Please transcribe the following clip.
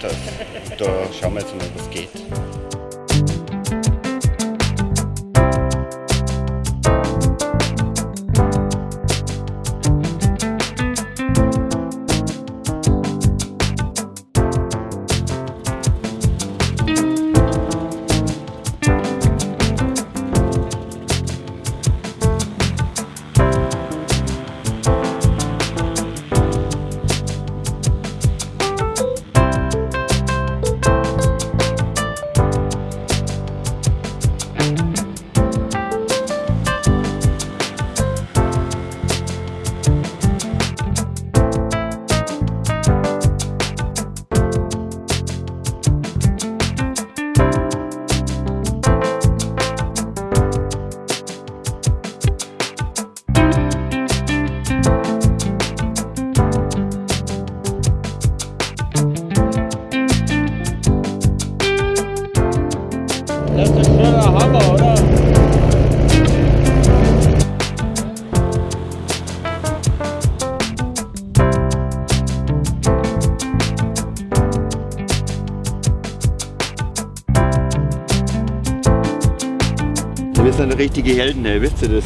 geklappt. Da schauen wir jetzt mal, was geht. Wir sind richtige Helden, ey, wisst ihr das?